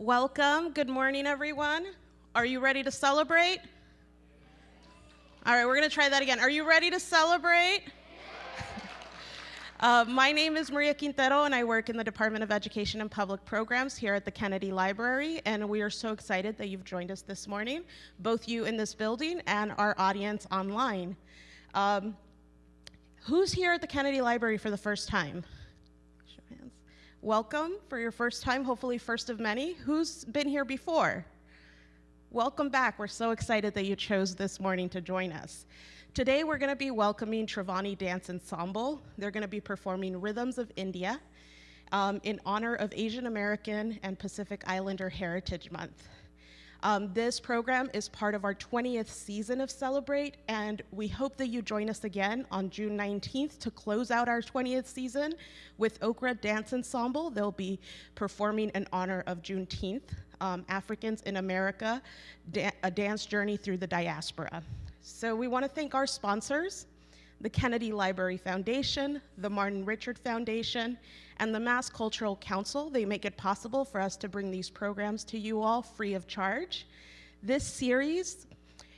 Welcome. Good morning, everyone. Are you ready to celebrate? All right, we're going to try that again. Are you ready to celebrate? Uh, my name is Maria Quintero, and I work in the Department of Education and Public Programs here at the Kennedy Library. And we are so excited that you've joined us this morning, both you in this building and our audience online. Um, who's here at the Kennedy Library for the first time? Welcome for your first time, hopefully, first of many. Who's been here before? Welcome back. We're so excited that you chose this morning to join us. Today we're going to be welcoming Triveni Dance Ensemble. They're going to be performing Rhythms of India um, in honor of Asian American and Pacific Islander Heritage Month. Um, this program is part of our 20th season of Celebrate, and we hope that you join us again on June 19th to close out our 20th season with Okra Dance Ensemble. They'll be performing in honor of Juneteenth, um, Africans in America, da a dance journey through the diaspora. So we want to thank our sponsors, the Kennedy Library Foundation, the Martin Richard Foundation, and the Mass Cultural Council. They make it possible for us to bring these programs to you all free of charge. This series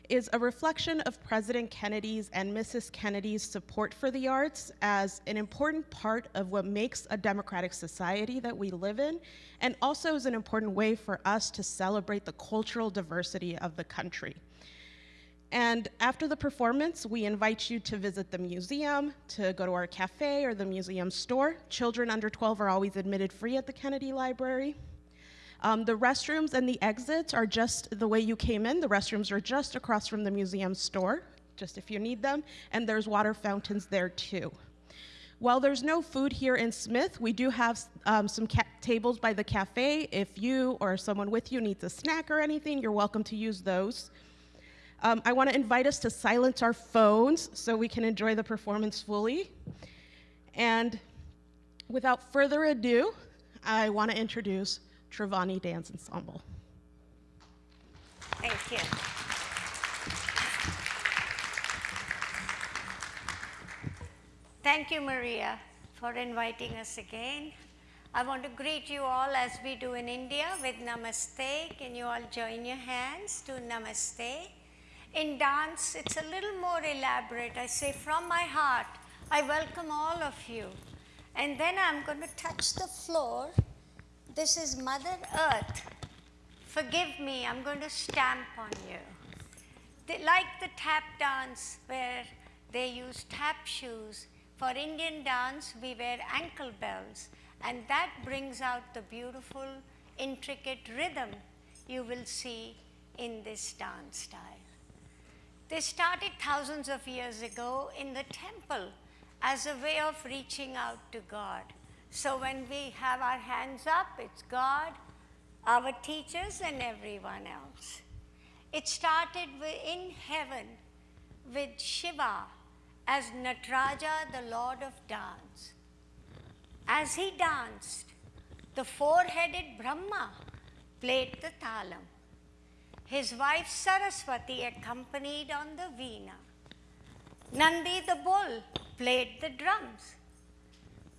is a reflection of President Kennedy's and Mrs. Kennedy's support for the arts as an important part of what makes a democratic society that we live in, and also is an important way for us to celebrate the cultural diversity of the country. And after the performance, we invite you to visit the museum, to go to our cafe or the museum store. Children under 12 are always admitted free at the Kennedy Library. Um, the restrooms and the exits are just the way you came in. The restrooms are just across from the museum store, just if you need them, and there's water fountains there too. While there's no food here in Smith, we do have um, some tables by the cafe. If you or someone with you needs a snack or anything, you're welcome to use those. Um, I want to invite us to silence our phones so we can enjoy the performance fully. And without further ado, I want to introduce Triveni Dance Ensemble. Thank you. Thank you, Maria, for inviting us again. I want to greet you all as we do in India with Namaste. Can you all join your hands to Namaste? In dance, it's a little more elaborate. I say, from my heart, I welcome all of you. And then I'm going to touch the floor. This is Mother Earth. Forgive me, I'm going to stamp on you. They, like the tap dance where they use tap shoes, for Indian dance, we wear ankle bells, and that brings out the beautiful, intricate rhythm you will see in this dance style. They started thousands of years ago in the temple as a way of reaching out to God. So when we have our hands up, it's God, our teachers, and everyone else. It started in heaven with Shiva as Nataraja, the Lord of Dance. As he danced, the four-headed Brahma played the talam. His wife Saraswati accompanied on the veena. Nandi the bull played the drums.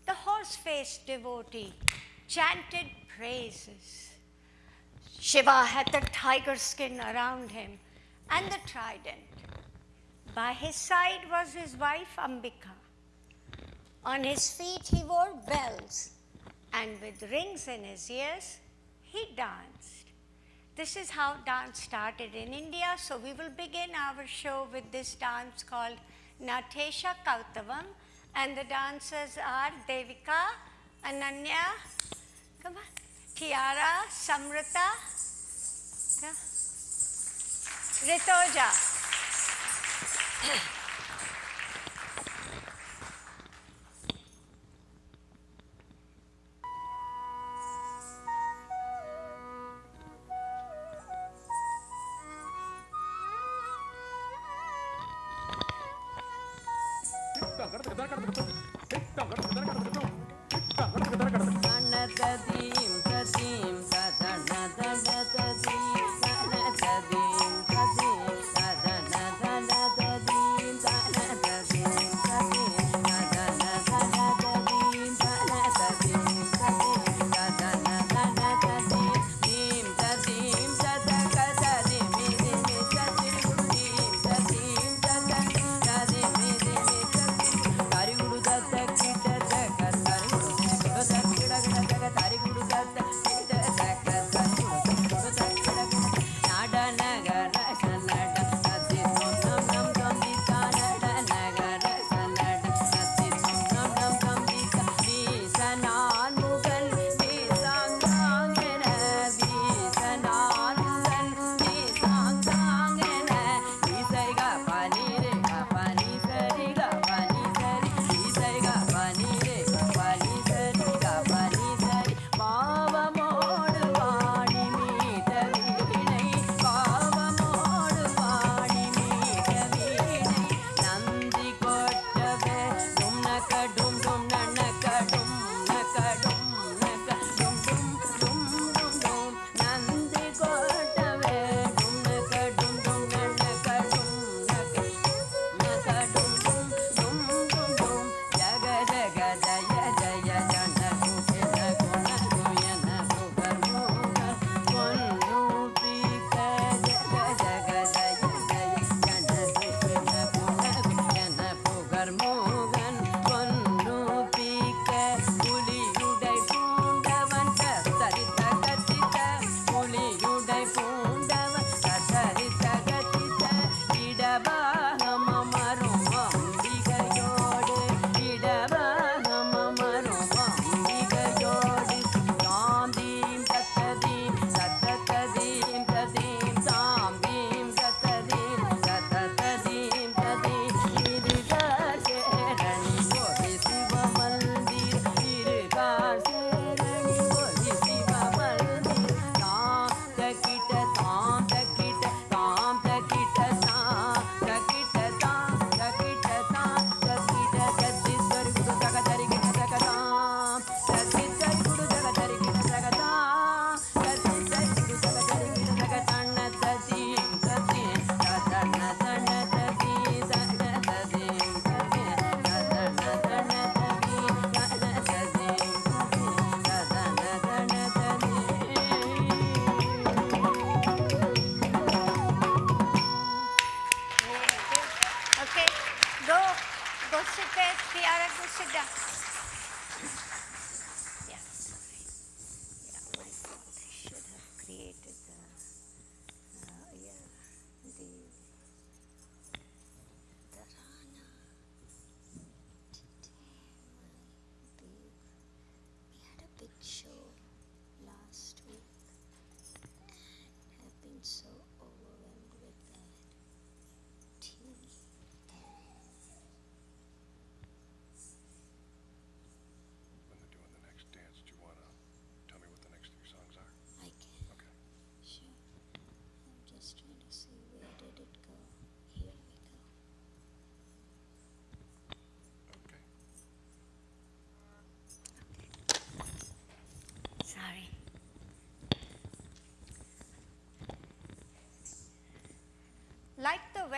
The horse-faced devotee chanted praises. Shiva had the tiger skin around him and the trident. By his side was his wife Ambika. On his feet he wore bells, and with rings in his ears, he danced. This is how dance started in India. So we will begin our show with this dance called Natesha Kautavam. And the dancers are Devika, Ananya, come on, Tiara, Samrita, Ritoja.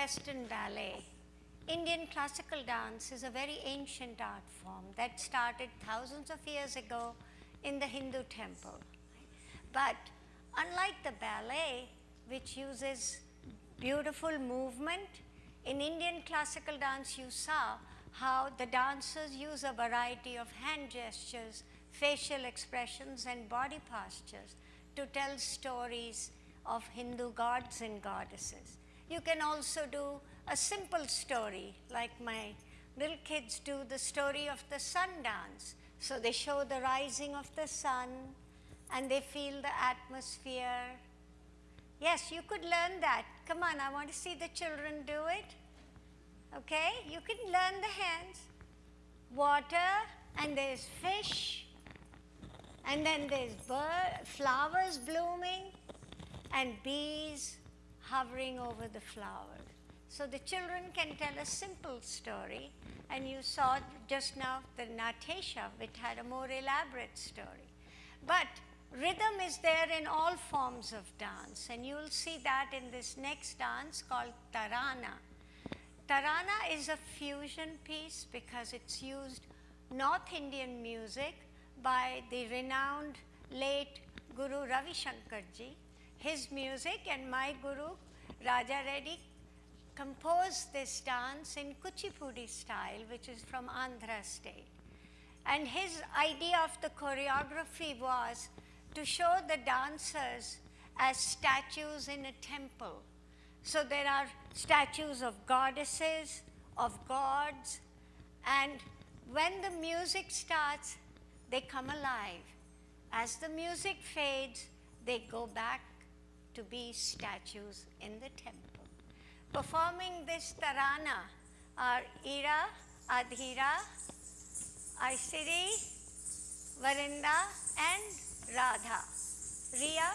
Western ballet. Indian classical dance is a very ancient art form that started thousands of years ago in the Hindu temple. But unlike the ballet, which uses beautiful movement, in Indian classical dance you saw how the dancers use a variety of hand gestures, facial expressions, and body postures to tell stories of Hindu gods and goddesses. You can also do a simple story, like my little kids do the story of the sun dance. So they show the rising of the sun and they feel the atmosphere. Yes, you could learn that. Come on, I want to see the children do it. Okay, you can learn the hands. Water, and there's fish, and then there's bird, flowers blooming, and bees hovering over the flower. So the children can tell a simple story, and you saw just now the Natasha, which had a more elaborate story. But rhythm is there in all forms of dance, and you will see that in this next dance called Tarana. Tarana is a fusion piece because it's used North Indian music by the renowned late Guru Ravi Shankarji. His music and my Guru Raja Reddy composed this dance in Kuchipudi style, which is from Andhra state. And his idea of the choreography was to show the dancers as statues in a temple. So there are statues of goddesses, of gods, and when the music starts, they come alive. As the music fades, they go back to be statues in the temple. Performing this tarana are Ira, Adhira, Aisiri, Varinda, and Radha. Ria,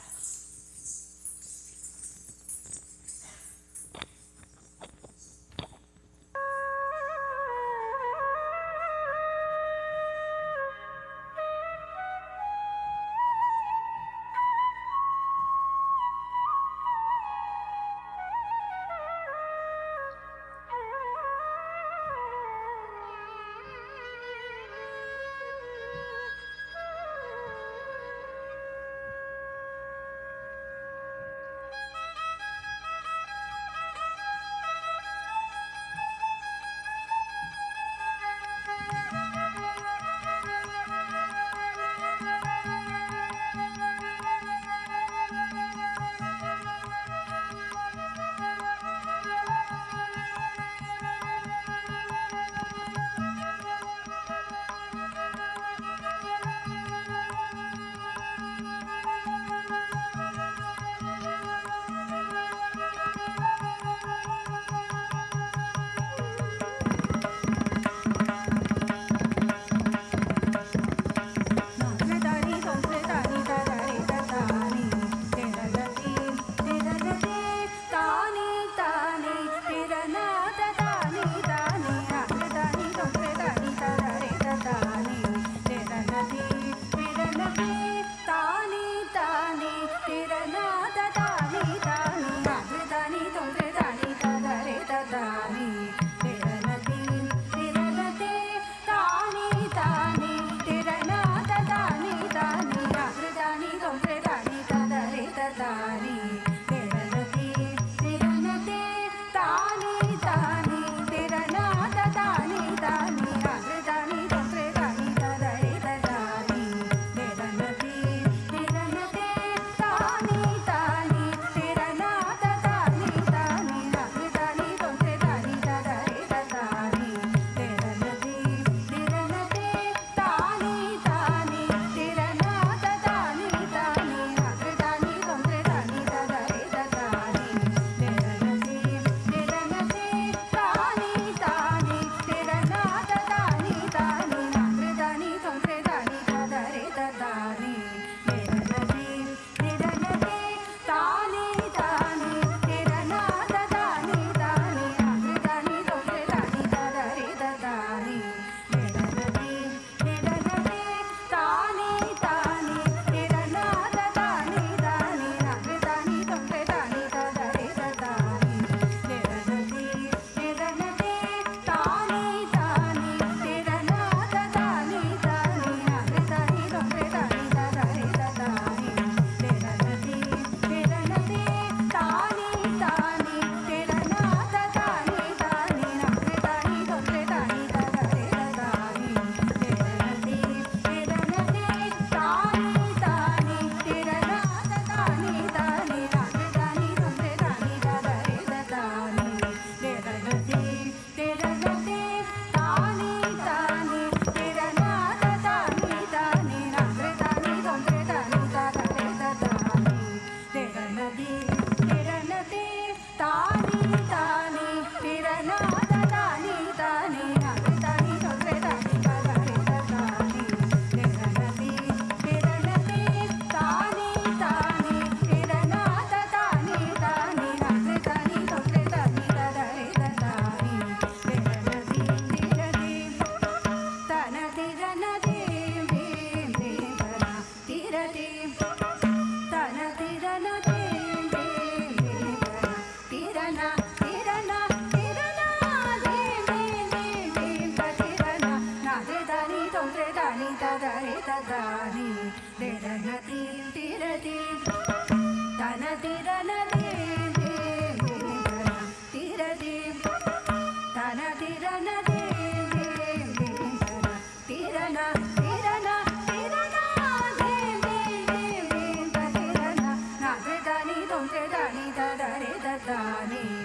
रे ददाने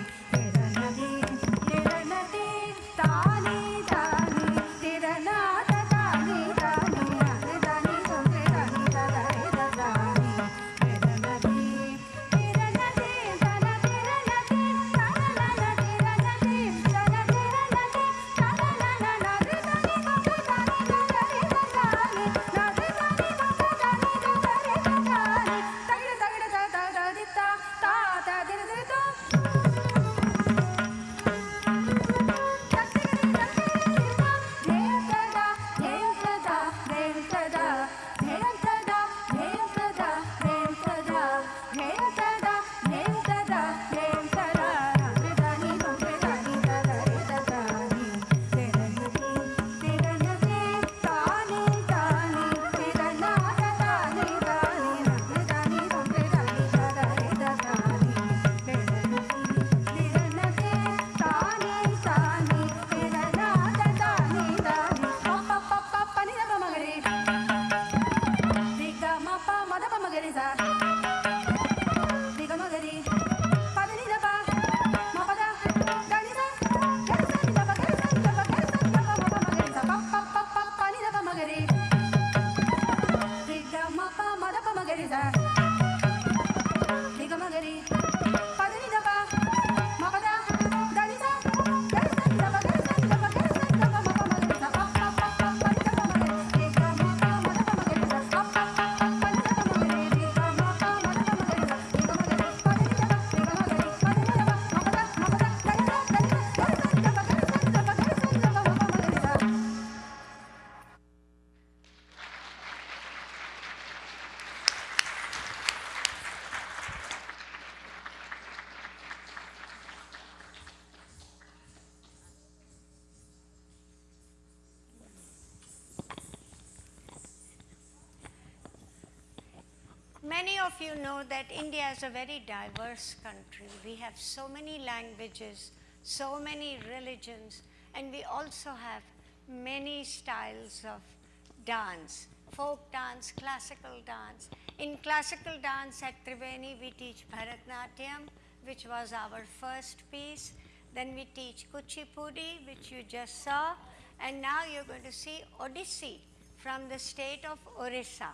you know that India is a very diverse country. We have so many languages, so many religions, and we also have many styles of dance folk dance, classical dance. In classical dance at Triveni, we teach Bharatnatyam, which was our first piece. Then we teach Kuchipudi, which you just saw. And now you're going to see Odissi from the state of Orissa.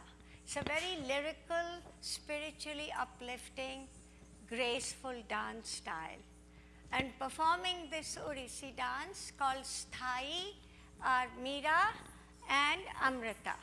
It's a very lyrical, spiritually uplifting, graceful dance style. And performing this Odissi dance called Sthai are Meera and Amrita.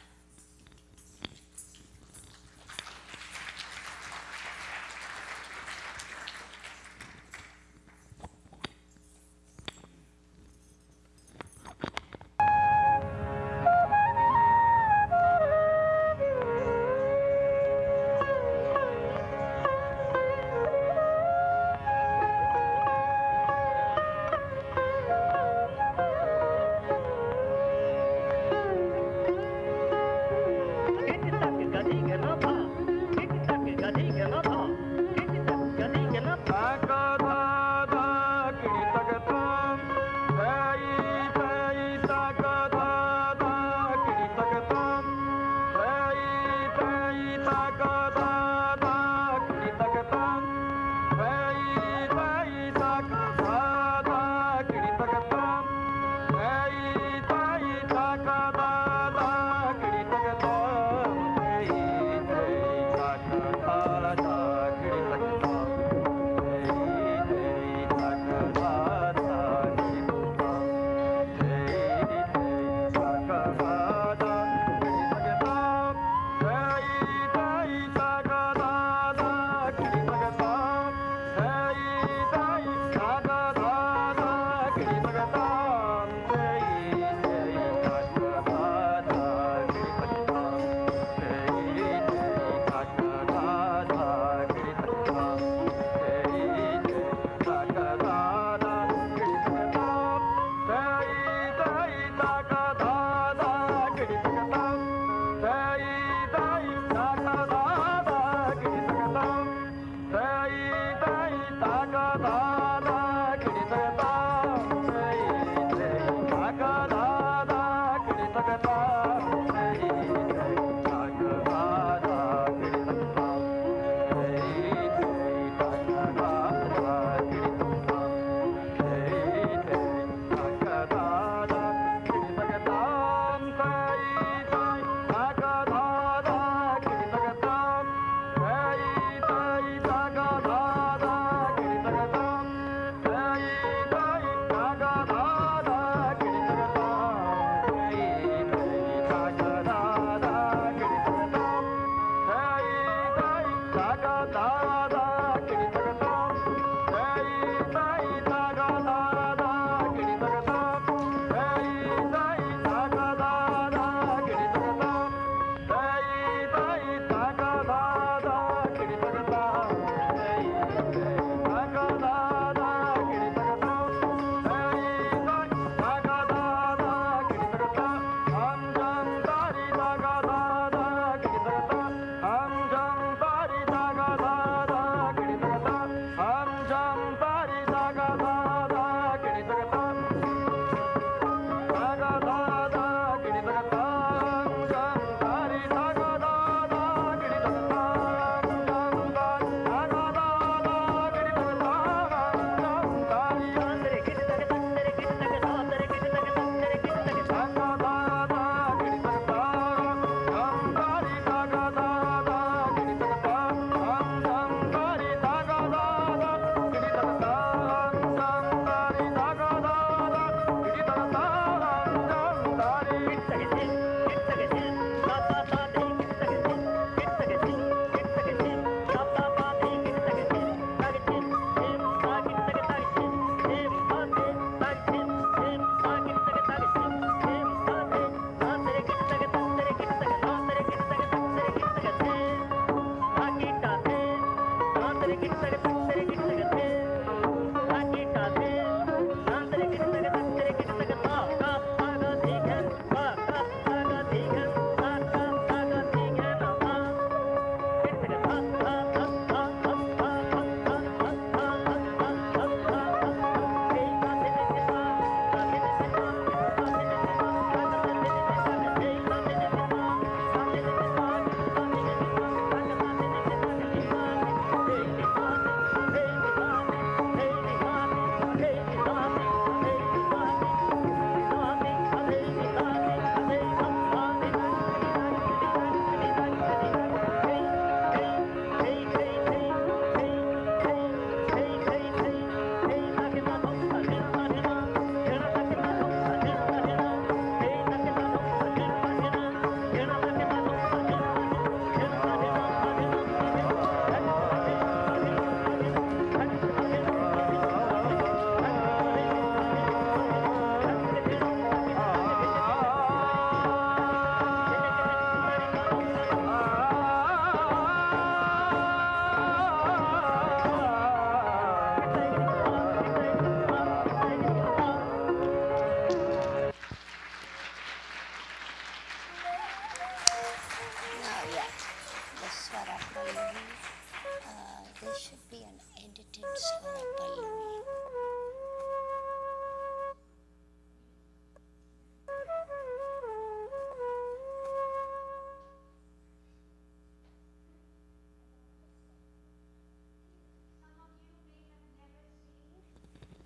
Swara Uh, there should be an edited Swara Pallavi.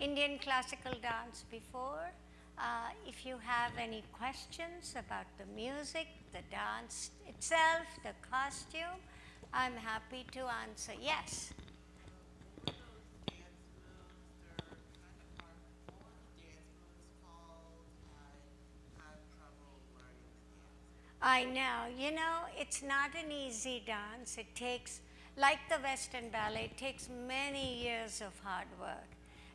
Indian classical dance before. Uh, if you have any questions about the music, the dance itself, the costume, I'm happy to answer. Yes. I know. You know, it's not an easy dance. It takes, like the Western ballet, it takes many years of hard work.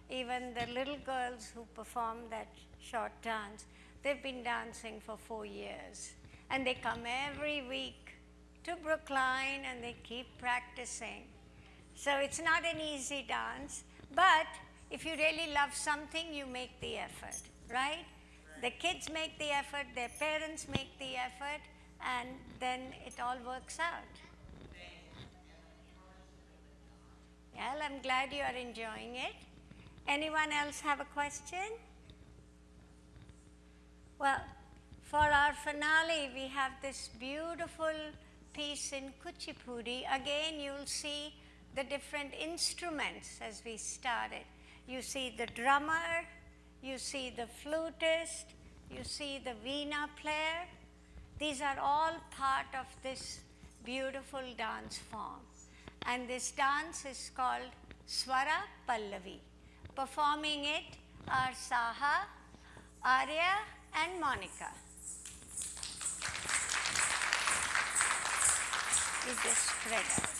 Even the little girls who perform that short dance, they've been dancing for four years. And they come every week to Brookline and they keep practicing. So it's not an easy dance, but if you really love something, you make the effort, right? The kids make the effort, their parents make the effort, and then it all works out. Well, I'm glad you are enjoying it. Anyone else have a question? Well, for our finale, we have this beautiful piece in Kuchipudi. Again, you'll see the different instruments as we started. You see the drummer, you see the flutist, you see the veena player. These are all part of this beautiful dance form. And this dance is called Swara Pallavi. Performing it are Saha, Arya, and Monica. You just spread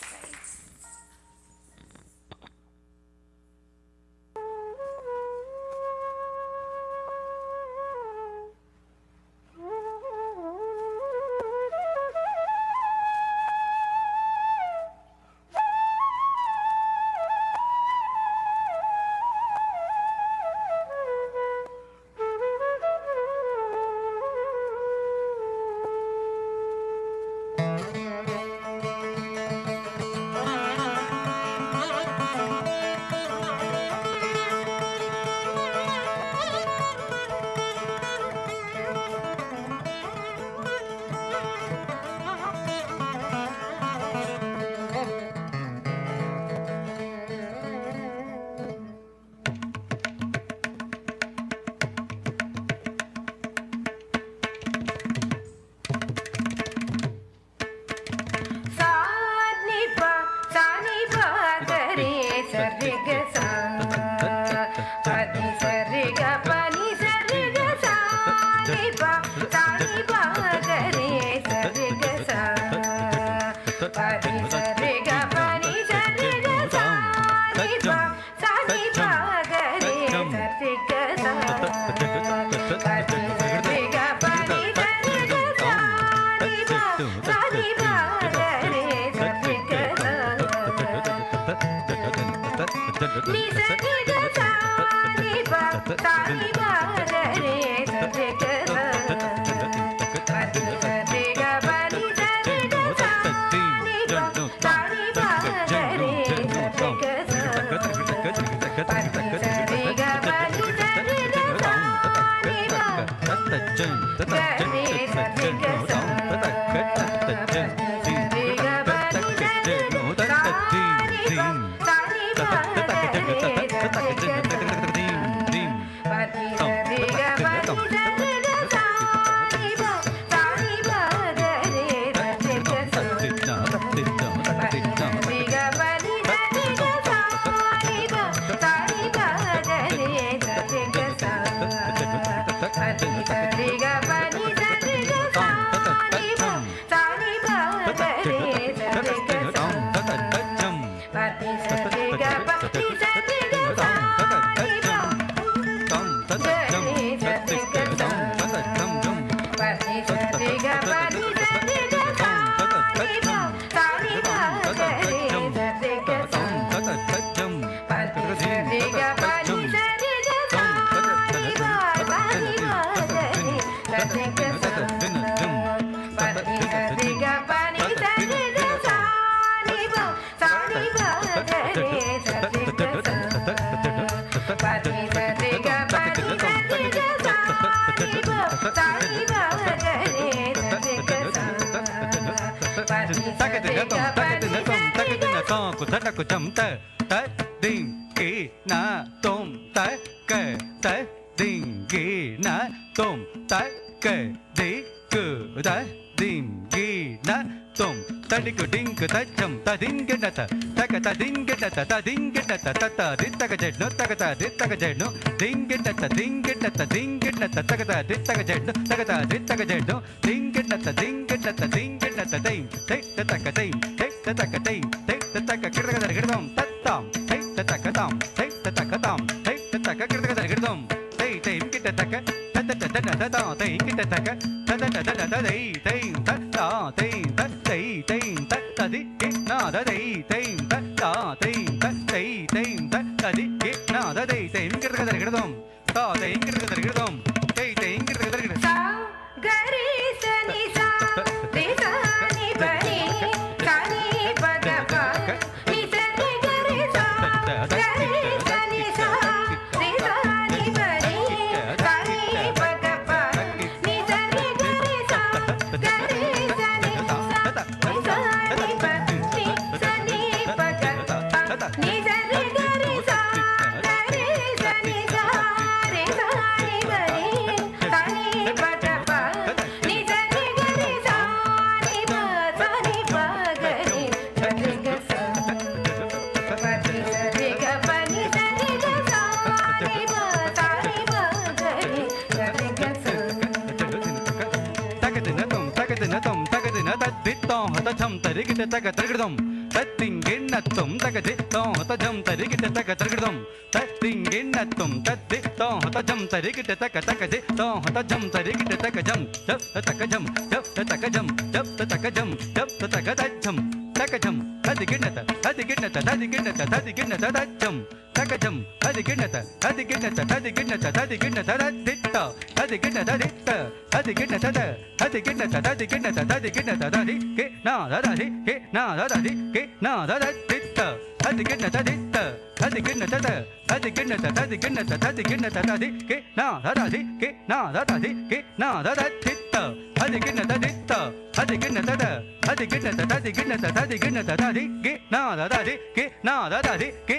Nisarga सारे भक्ताई भक्ताई రకం తగతి నకం తగతి నకాకు తటకు చం త త దిం కి నా తోం త క త దిం కి నా తోం త క ది కు ద దిం కి నా తోం తడికు డింకు తచ్చం తదింగి నత తక తదింగి నత తదింగి నత తత దిత్తక జడ్ను తగత దిత్తక జడ్ను దింగి నత దింగి నత దింగి నత తగత దిత్తక జడ్ను తగత దిత్తక జడ్ను దింగి నత దింగి tatatain, tatatain, tatatain. తగ తరగడం తత్తింగిన్నత్వం తగ తిత్తం హతజం తరిగిట తగ తరగడం తత్తింగిన్నత్వం తత్తిత్తం హతజం తరిగిట తగ తగ తిత్తం హతజం తరిగిట తగ జం జప్ తగ జం జప్ తగ జం జప్ తగ జం జప్ తగ తజ్జం తగ జం తది గిన్నత తది గిన్నత తది గిన్నత తది గిన్నత తజ్జం கஜம் ததி கிண்ணத ததி கிண்ணத ததி கிண்ணத ததி கிண்ணத திட்ட ததி கிண்ணத திட்ட ததி கிண்ணத ததி கிண்ணத ததி கிண்ணத ததி கிண்ணத ததி கே நா ததி கே நா ததி கே நா ததி திட்ட ததி கிண்ணத திட்ட ததி கிண்ணத ததி கிண்ணத ததி கிண்ணத ததி கிண்ணத ததி கே நா ததி கே நா ததி கே நா ததி திட்ட ததி கிண்ணத திட்ட ததி கிண்ணத ததி கிண்ணத ததி கிண்ணத ததி கிண்ணத ததி கே நா ததி கே நா ததி கே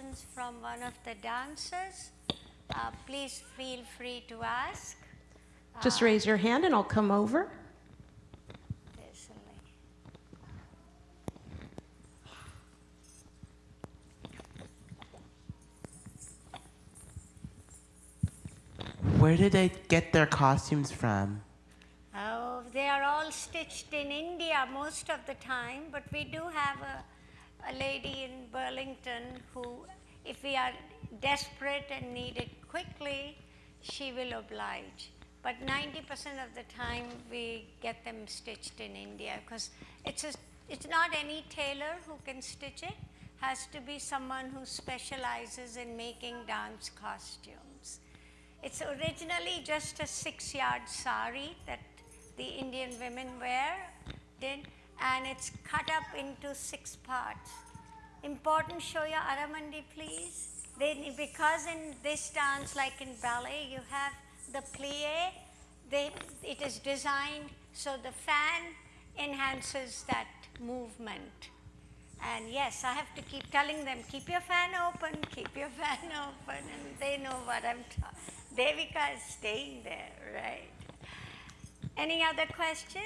questions from one of the dancers, uh, please feel free to ask. Just raise your hand and I'll come over. There's a lady. When Where did they get their costumes from? Oh, they are all stitched in India most of the time, but we do have a, a lady in Burlington who, if we are desperate and need it quickly, she will oblige. But 90% of the time, we get them stitched in India because it's, it's not any tailor who can stitch it, has to be someone who specializes in making dance costumes. It's originally just a six yard sari that the Indian women wear, did, and it's cut up into six parts. Important, show your Aramandi, please. They, because in this dance, like in ballet, you have the plie, they, it is designed so the fan enhances that movement. And yes, I have to keep telling them, keep your fan open, keep your fan open, and they know what I'm talking. Devika is staying there, right? Any other question?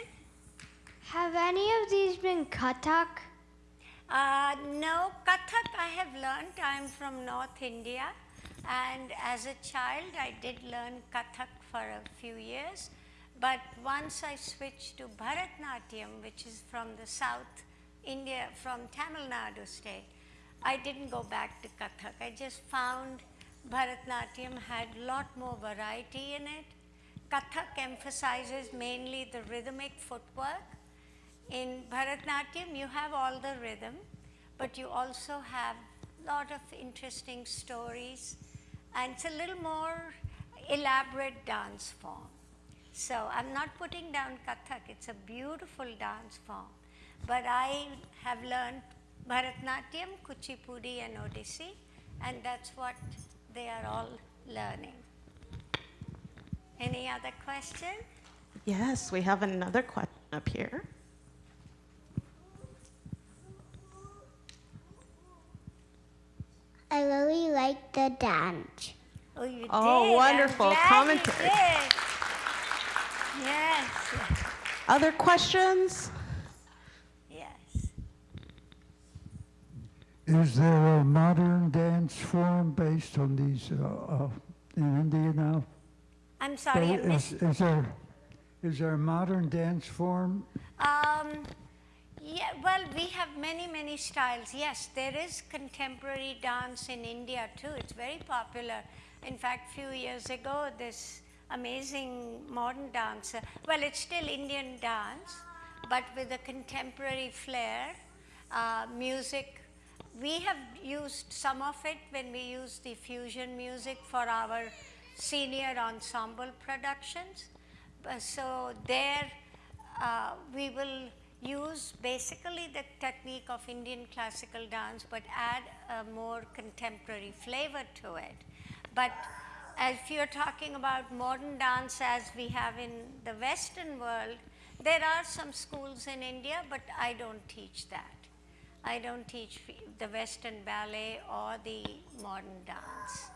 Have any of these been Kathak? Uh, no, Kathak I have learned. I'm from North India, and as a child, I did learn Kathak for a few years. But once I switched to Bharatnatyam, which is from the South India, from Tamil Nadu state, I didn't go back to Kathak. I just found Bharatnatyam had a lot more variety in it. Kathak emphasizes mainly the rhythmic footwork. In Bharatnatyam, you have all the rhythm, but you also have a lot of interesting stories, and it's a little more elaborate dance form. So I'm not putting down Kathak, it's a beautiful dance form. But I have learned Bharatnatyam, Kuchipudi, and Odissi, and that's what they are all learning. Any other question? Yes, we have another question up here. I really like the dance. Oh, you Oh, did. I'm wonderful glad you commentary. did. Yes, Other questions? yes. Is there a modern dance form based on these uh, uh, in India now? I'm sorry, I is, is there is there a modern dance form? Um, yeah, well, we have many, many styles. Yes, there is contemporary dance in India too. It's very popular. In fact, few years ago, this amazing modern dancer, well, it's still Indian dance, but with a contemporary flair, uh, music. We have used some of it when we use the fusion music for our senior ensemble productions. So there, uh, we will use basically the technique of Indian classical dance, but add a more contemporary flavor to it. But if you're talking about modern dance as we have in the Western world, there are some schools in India, but I don't teach that. I don't teach the Western ballet or the modern dance.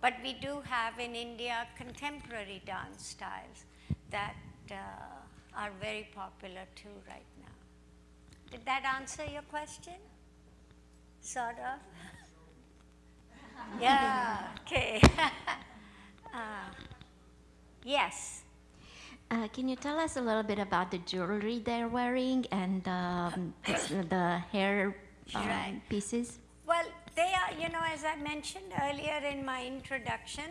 But we do have in India contemporary dance styles that uh, are very popular too right. Did that answer your question? Sort of? yeah, okay. uh, yes. Uh, can you tell us a little bit about the jewelry they're wearing and um, the hair um, Right. pieces? Well, they are, you know, as I mentioned earlier in my introduction,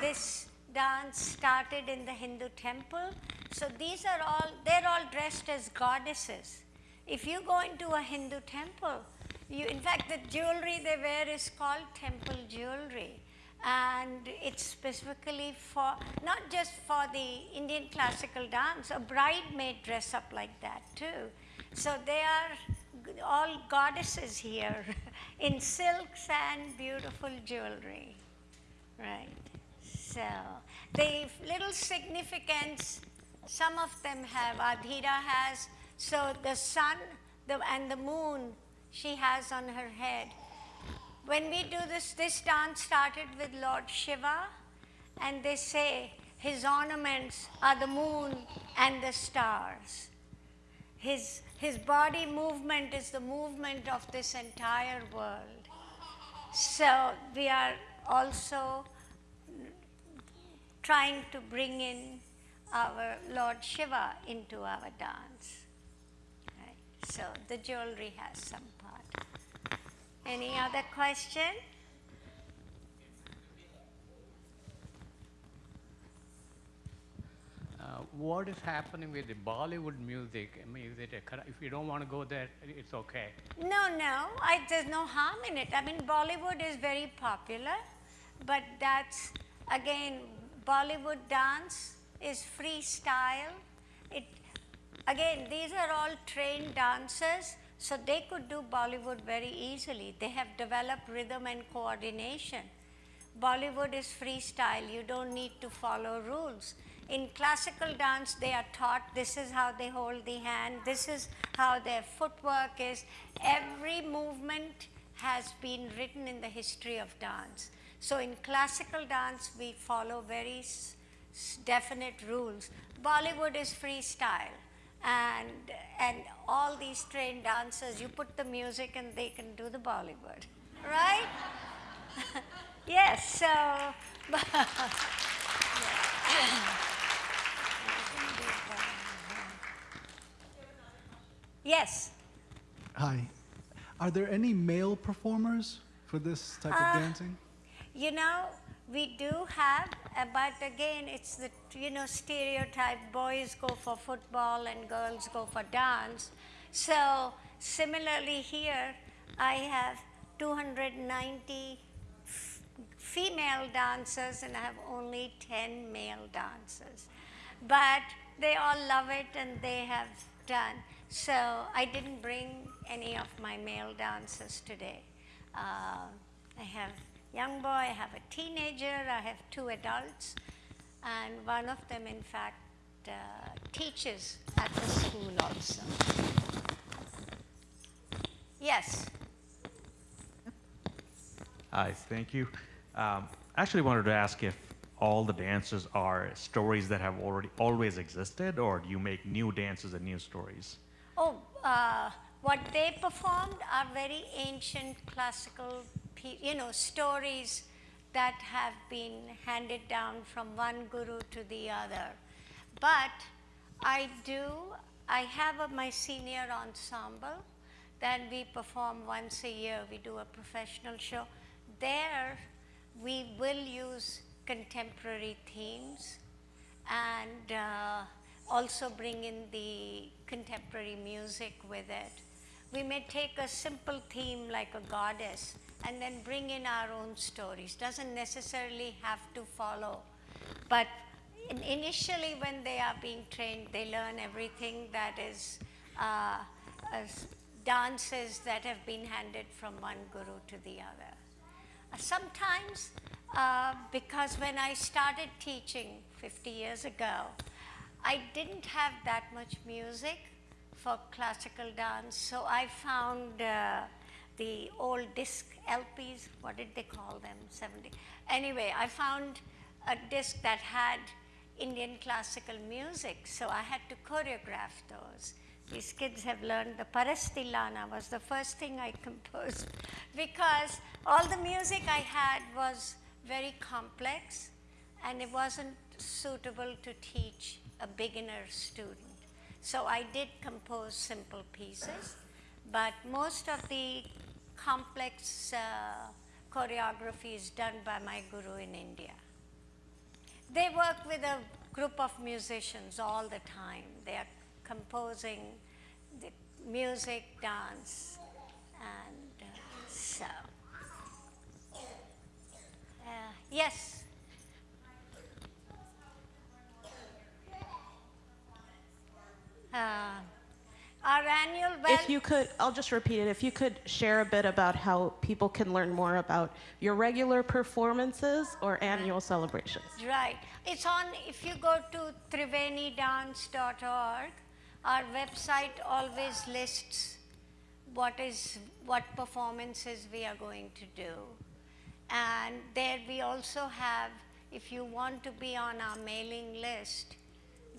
this dance started in the Hindu temple. So these are all, they're all dressed as goddesses. If you go into a Hindu temple, you, in fact, the jewelry they wear is called temple jewelry. And it's specifically for, not just for the Indian classical dance, a bride may dress up like that too. So they are all goddesses here in silks and beautiful jewelry. Right. So the little significance, some of them have, Adhira has, so the sun the, and the moon she has on her head. When we do this, this dance started with Lord Shiva, and they say his ornaments are the moon and the stars. His, his body movement is the movement of this entire world. So we are also trying to bring in our Lord Shiva into our dance. So the jewelry has some part. Any other question? Uh, what is happening with the Bollywood music? I mean, is it a, if you don't want to go there, it's okay. No, no, I, there's no harm in it. I mean, Bollywood is very popular, but that's, again, Bollywood dance is freestyle. It, again, these are all trained dancers, so they could do Bollywood very easily. They have developed rhythm and coordination. Bollywood is freestyle, you don't need to follow rules. In classical dance, they are taught this is how they hold the hand, this is how their footwork is. Every movement has been written in the history of dance. So, in classical dance, we follow very definite rules. Bollywood is freestyle. And, and all these trained dancers, you put the music and they can do the Bollywood, right? yes, so. yes. Hi. Are there any male performers for this type Uh, of dancing? You know, we do have, uh, but again, it's the you know stereotype: boys go for football and girls go for dance. So similarly here, I have 290 f- female dancers and I have only 10 male dancers. But they all love it and they have done. So I didn't bring any of my male dancers today. Uh, I have young boy, I have a teenager, I have two adults, and one of them, in fact, uh, teaches at the school also. Yes. Hi, thank you. Um, actually wanted to ask if all the dances are stories that have already always existed, or do you make new dances and new stories? Oh, uh, what they performed are very ancient classical, you know, stories that have been handed down from one guru to the other. But I do, I have a, my senior ensemble, then we perform once a year, we do a professional show. There, we will use contemporary themes and uh, also bring in the contemporary music with it. We may take a simple theme like a goddess and then bring in our own stories. Doesn't necessarily have to follow, but in- initially when they are being trained, they learn everything that is uh, dances that have been handed from one guru to the other. Uh, Sometimes, uh, because when I started teaching 50 years ago, I didn't have that much music for classical dance, so I found uh, the old disc LPs, what did they call them? 70. Anyway, I found a disc that had Indian classical music, so I had to choreograph those. These kids have learned the Parastilana was the first thing I composed because all the music I had was very complex and it wasn't suitable to teach a beginner student. So I did compose simple pieces, but most of the complex uh, choreography is done by my guru in India. They work with a group of musicians all the time. They are composing the music, dance, and uh, so. Uh, yes. Uh, our annual well, If you could, I'll just repeat it. If you could share a bit about how people can learn more about your regular performances or annual mm. celebrations. Right. It's on, if you go to trivenidance.org, our website always lists what is, what performances we are going to do. And there we also have, if you want to be on our mailing list,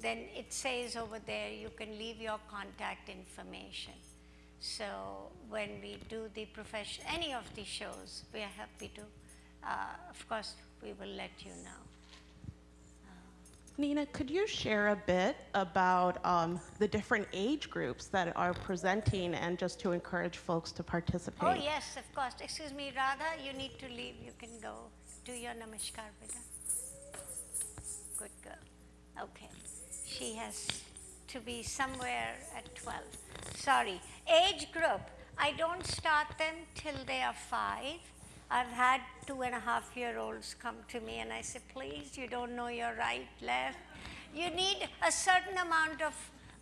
then it says over there you can leave your contact information. So when we do the profession, any of the shows, we are happy to, uh, of course, we will let you know. Nina, could you share a bit about um, the different age groups that are presenting and just to encourage folks to participate? Oh, yes, of course. Excuse me, Radha, you need to leave. You can go. Do your namaskar, beta. Good girl. Okay. She has to be somewhere at 12. Sorry. Age group. I don't start them till they are five. I've had two and a half year olds come to me and I say, please, you don't know your right, left. You need a certain amount of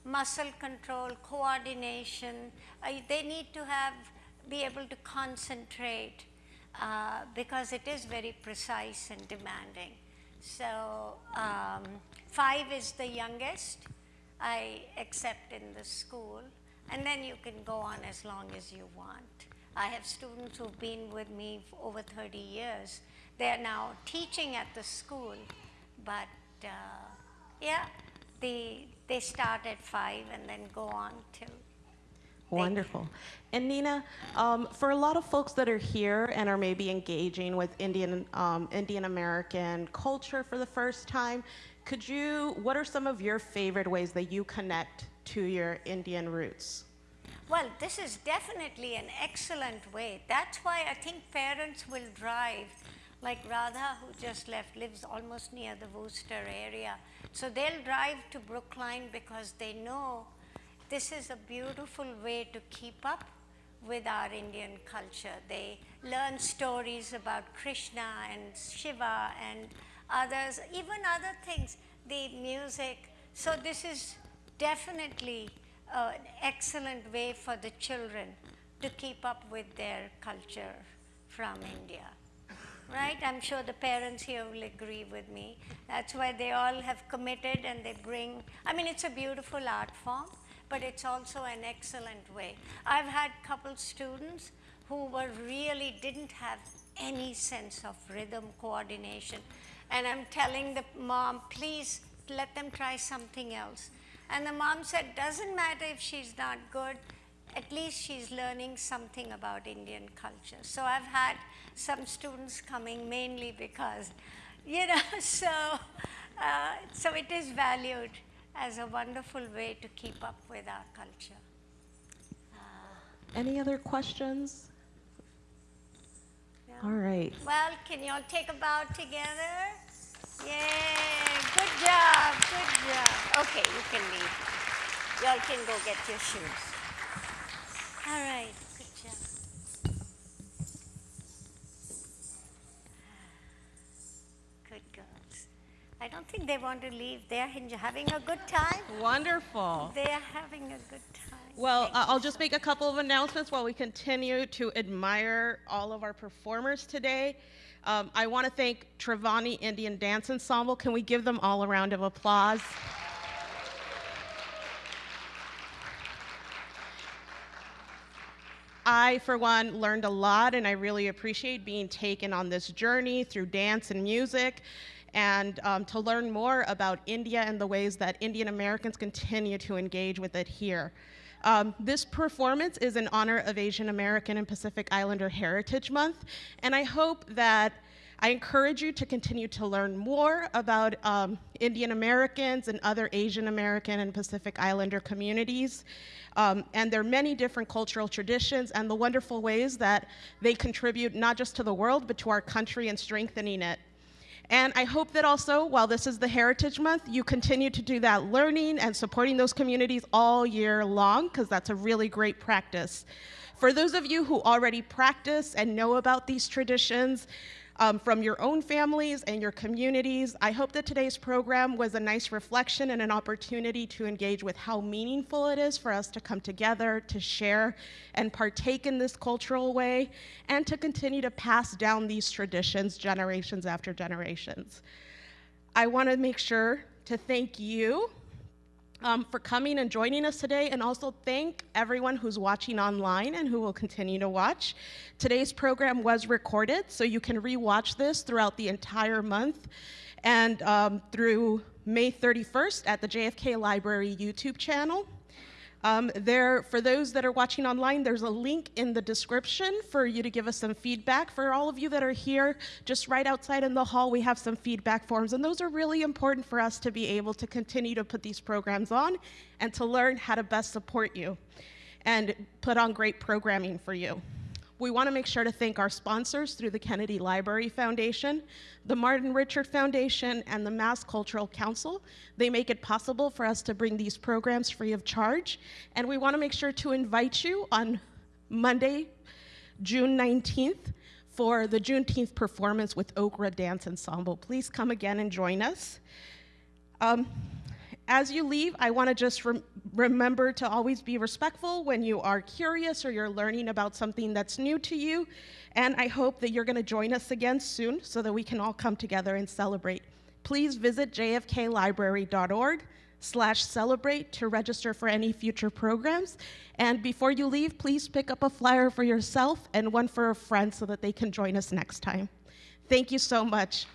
muscle control, coordination. Uh, they need to have, be able to concentrate uh, because it is very precise and demanding. So um, five is the youngest I accept in the school, and then you can go on as long as you want. I have students who've been with me for over 30 years. They're now teaching at the school, but uh, yeah, they, they start at five and then go on till Wonderful. And Nina, um, for a lot of folks that are here and are maybe engaging with Indian um, Indian American culture for the first time, could you? What are some of your favorite ways that you connect to your Indian roots? Well, this is definitely an excellent way. That's why I think parents will drive, like Radha, who just left, lives almost near the Worcester area. So they'll drive to Brookline because they know this is a beautiful way to keep up with our Indian culture. They learn stories about Krishna and Shiva and others, even other things, the music. So this is definitely uh, an excellent way for the children to keep up with their culture from India. Right? I'm sure the parents here will agree with me. That's why they all have committed and they bring, I mean, it's a beautiful art form, but it's also an excellent way. I've had couple students who were really didn't have any sense of rhythm coordination. And I'm telling the mom, please let them try something else. And the mom said, doesn't matter if she's not good, at least she's learning something about Indian culture. So I've had some students coming mainly because, you know, so, uh, so it is valued as a wonderful way to keep up with our culture. Any other questions? All right. Well, can you all take a bow together? Yay, good job, good job. Okay, you can leave. You all can go get your shoes. All right, good job. Good girls. I don't think they want to leave. They're having a good time. Wonderful. They're having a good time. Well, uh, I'll just make a couple of announcements while we continue to admire all of our performers today. Um, I want to thank Triveni Indian Dance Ensemble. Can we give them all a round of applause? I, for one, learned a lot, and I really appreciate being taken on this journey through dance and music, and um, to learn more about India and the ways that Indian Americans continue to engage with it here. Um, this performance is in honor of Asian American and Pacific Islander Heritage Month, and I hope that I encourage you to continue to learn more about um, Indian Americans and other Asian American and Pacific Islander communities um, and their many different cultural traditions and the wonderful ways that they contribute not just to the world, but to our country and strengthening it. And I hope that also, while this is the Heritage Month, you continue to do that learning and supporting those communities all year long, because that's a really great practice. For those of you who already practice and know about these traditions, um, from your own families and your communities. I hope that today's program was a nice reflection and an opportunity to engage with how meaningful it is for us to come together, to share and partake in this cultural way, and to continue to pass down these traditions generations after generations. I want to make sure to thank you um, for coming and joining us today, and also thank everyone who's watching online and who will continue to watch. Today's program was recorded, so you can rewatch this throughout the entire month and um, through May 31st at the JFK Library YouTube channel. Um, there, for those that are watching online, there's a link in the description for you to give us some feedback. For all of you that are here, just right outside in the hall, we have some feedback forms, and those are really important for us to be able to continue to put these programs on and to learn how to best support you and put on great programming for you. We want to make sure to thank our sponsors through the Kennedy Library Foundation, the Martin Richard Foundation, and the Mass Cultural Council. They make it possible for us to bring these programs free of charge. And we want to make sure to invite you on Monday, June 19th, for the Juneteenth performance with Okra Dance Ensemble. Please come again and join us. Um, as you leave, I want to just rem- remember to always be respectful when you are curious or you're learning about something that's new to you. And I hope that you're going to join us again soon so that we can all come together and celebrate. Please visit jfklibrary.org slash celebrate to register for any future programs. And before you leave, please pick up a flyer for yourself and one for a friend so that they can join us next time. Thank you so much.